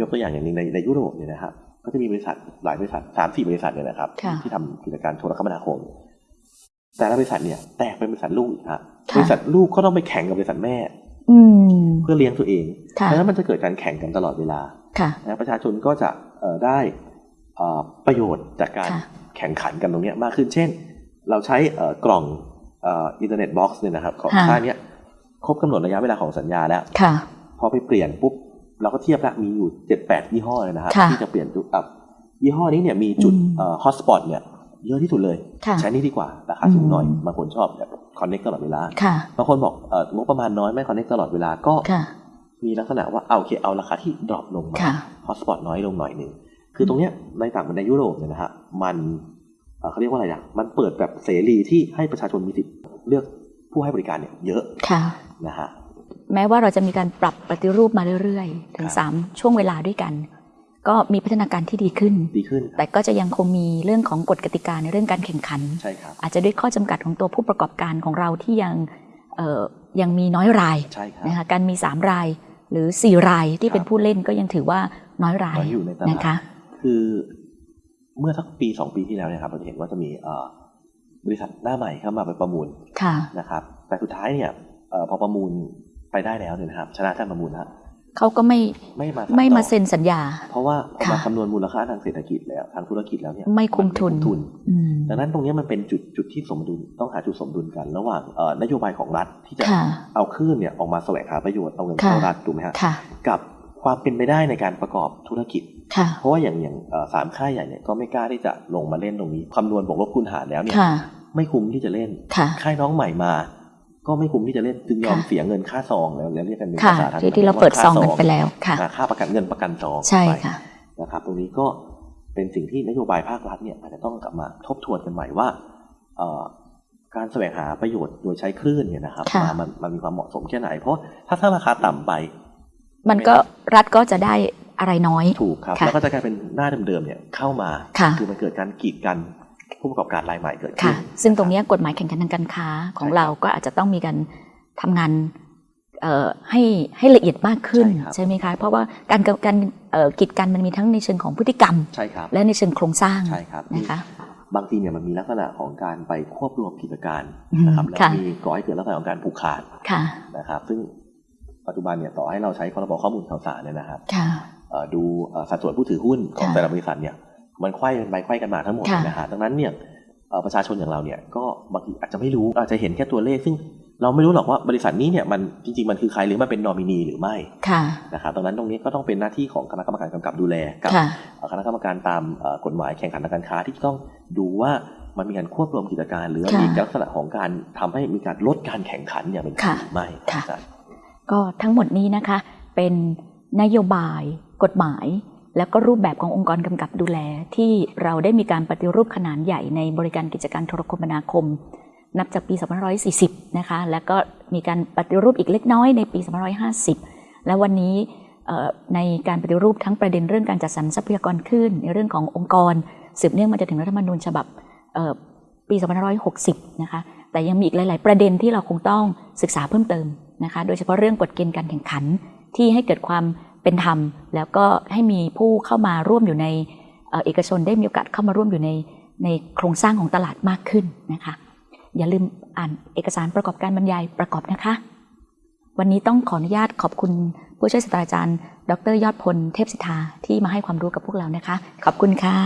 ยกตัวอย่างอย่างหนึงในในยุโรปเนี่ยนะครับก็จะมีบริษัทหลายบริษัทสามสี่บริษัทเนี่ยนะครับค่ะที่ทำกิจการโทรคมนาคม แต่ละบริษัทเนี่ย แตกเป็นบริษัทลูกอีกฮะค่ะบริษัทลูกก็ต้องไปแข่งกับบริษัทแม่อืมเพื่อเลี้ยงตัวเองค่ะดังนั้นมันจะเกิดการแข่งกันตลอดเวลาค่ะนะประชาชนก็จะเอ่อได้เอ่อประโยชน์จากการค่ะแข่งขันกันตรงเนี้ยมากขึ้น เช่น เราใช้เอ่อกล่องอินเทอร์เน็ต box เนี่ยนะครับ ของค่ะค่ายเนี้ยครบกำหนดระยะเวลาของสัญญาแล้วค่ะพอไปเปลี่ยนปุ๊บ เราก็เทียบแล้วมีอยู่เจ็ดแปดยี่ห้อเลยนะครับค่ะที่จะเปลี่ยนจุดอับยี่ห้อนี้เนี่ยมีจุดอืม hotspot เนี่ยเยอะที่สุดเลยค่ะใช้นี่ดีกว่าราคาสูงหน่อยอืมบางคนชอบแบบ connect ตลอดเวลาค่ะบางคนบอกเอองบประมาณน้อยไม่ connect ตลอดเวลาก็ค่ะมีลักษณะว่าเอาโอเคเอาราคาที่ drop ลงมาค่ะ hotspot น้อยลงหน่อยหนึ่งคือตรงเนี้ยในต่างประเทศในยุโรปเนี่ยนะฮะมันเอ่อเขาเรียกว่าอะไรอะมันเปิดแบบเสรีที่ให้ประชาชนมีสิทธิ์เลือกผู้ให้บริการเนี่ยเยอะค่ะนะฮะ แม้ว่าเราจะมีการปรับปฏิรูปมาเรื่อยๆ ถึงครับสามช่วงเวลาด้วยกัน ก็มีพัฒนาการที่ดีขึ้นดีขึ้น แต่ก็จะยังคงมีเรื่องของกฎกติกาในเรื่องการแข่งขันใช่ครับอาจจะด้วยข้อจำกัดของตัวผู้ประกอบการของเราที่ยังเอ่อยังมีน้อยรายใช่ครับนะคะการมี 3 รายหรือ 4 รายที่เป็นผู้เล่นก็ยังถือว่าน้อยรายน้อยอยู่ในตลาดนะคะ คือเมื่อสักปีสองปีที่แล้วเนี่ยครับเราจะเห็นว่าจะมีเอ่อบริษัทหน้าใหม่เข้ามาไปประมูลค่ะนะครับ แต่สุดท้ายเนี่ยเอ่อพอประมูล ไปได้แล้วเนี่ยนะครับ ชนะการประมูลนะเขาก็ไม่ไม่มาไม่มาต่อเซ็นสัญญา เพราะว่าพอมาค่ะคำนวณมูลค่าทางเศรษฐกิจแล้วทางธุรกิจแล้วเนี่ยไม่คุ้มทุนนทุนอืมดังนั้นตรงเนี้ยมันเป็นจุดจุดที่สมดุลต้องหาจุดสมดุลกัน ระหว่างเอ่อนโยบายของรัฐที่จะค่ะเอาคลื่นเนี่ยออกมาแสวงหาประโยชน์เอาเงินค่ะเข้ารัฐถูกไหมฮะค่ะกับความเป็นไปได้ในการประกอบธุรกิจค่ะเพราะว่าอย่างอย่างเอ่อสามค่ายใหญ่เนี่ยก็ไม่กล้าที่จะลงมาเล่นตรงนี้คำนวณบวกลบคูณหารแล้วเนี่ยค่ะไม่คุ้มที่จะเล่นค่ะค่ายน้องใหม่มา ก็ไม่คุ้มที่จะเล่นจึงยอมค่ะเสียเงินค่าซองแล้วแล้วเรียกกันเป็นค่ะภาษาทางที่ที่เราเปิดซองกันไปค่าแล้วค่ะอ่าค่าประกันเงินประกันซองใช่ไปค่ะนะครับ ตรงนี้ก็เป็นสิ่งที่นโยบายภาครัฐเนี่ยอาจจะต้องกลับมาทบทวนกันใหม่ว่าเอ่อการแสวงหาประโยชน์โดยใช้คลื่นเนี่ยนะครับค่ะมามันมันมีความเหมาะสมแค่ไหน เพราะถ้าถ้าราคาต่ำไป มันก็รัฐก็จะได้อะไรน้อย ถูกครับค่ะแล้วก็จะกลายเป็นหน้าเดิมๆเนี่ยเข้ามาค่ะอมันเกิดการกีดกัน ผู้ประกอบการรายใหม่เกิดขึ้ค่ะนซึ่งตรงเนี้ยกฎหมายแข่งขันทางการค้าของใช่ครับเราก็อาจจะต้องมีการทำงานเอ่อให้ให้ละเอียดมากขึ้นใช่ครับใช่ไหมคะ เพราะว่าการการเอ่อกีดกันมันมีทั้งในเชิงของพฤติกรรมใช่ครับและในเชิงโครงสร้างใช่ครับนะคะบางทีเนี่ยมันมีลักษณะของการไปควบรวมกิจการอืมนะครับแล้วค่ะมีก่อให้เกิดลักษณะของการผูกขาดค่ะนะครับ ซึ่งปัจจุบันเนี่ยต่อให้เราใช้พรบข้อมูลข่าวสารเนี่ยนะครับค่ะเอ่อดูเอ่อสัดส่วนผู้ถือหุ้นของค่ะแต่ละบริษัทเนี่ย มันไขว้กันไปไขว้กันมาทั้งหมดค่ะนะฮะดังนั้นเนี่ยเอ่อประชาชนอย่างเราเนี่ยก็บางทีอาจจะไม่รู้อาจจะเห็นแค่ตัวเลขซึ่งเราไม่รู้หรอกว่าบริษัทนี้เนี่ยมันจริงๆมันคือใครหรือมันเป็นนอมินีหรือไม่ค่ะนะครับดังนั้นตรงนี้ก็ต้องเป็นหน้าที่ของคณะกรรมการกำกับดูแลกับค่ะเอ่อคณะกรรมการตามเอ่อกฎหมายแข่งขันทางการค้าที่ต้องดูว่ามันมีการควบรวมกิจการ หรือค่ะมีลักษณะของการทำให้มีการลดการแข่งขันอย่างเป็นธรรมค่ะหรือไม่ค่ะอาจารย์ก็ทั้งหมดนี้นะคะ เป็นนโยบายกฎหมาย แล้วก็รูปแบบขององค์กรกำกับดูแล ที่เราได้มีการปฏิรูปขนาดใหญ่ในบริการกิจการโทรคมนาคม นับจากปี2540 นะคะ แล้วก็มีการปฏิรูปอีกเล็กน้อยในปี 2550 และวันนี้ในการปฏิรูปทั้งประเด็นเรื่องการจัดสรรทรัพยากรคลื่นในเรื่องขององค์กร สืบเนื่องมาจนถึงรัฐธรรมนูญฉบับปี2560 นะคะ แต่ยังมีอีกหลาย ๆ ประเด็นที่เราคงต้องศึกษาเพิ่มเติมนะคะ โดยเฉพาะเรื่องกฎเกณฑ์การแข่งขันที่ให้เกิดความ เป็นธรรม แล้วก็ให้มีผู้เข้ามาร่วมอยู่ในเอกชนได้มีโอกาสเข้ามาร่วมอยู่ในในโครงสร้างของตลาดมากขึ้นนะคะ อย่าลืมอ่านเอกสารประกอบการบรรยายประกอบนะคะ วันนี้ต้องขออนุญาตขอบคุณผู้ช่วยศาสตราจารย์ ดรยอดพลเทพสิทธาที่มาให้ความรู้กับพวกเรานะคะ ขอบคุณค่ะ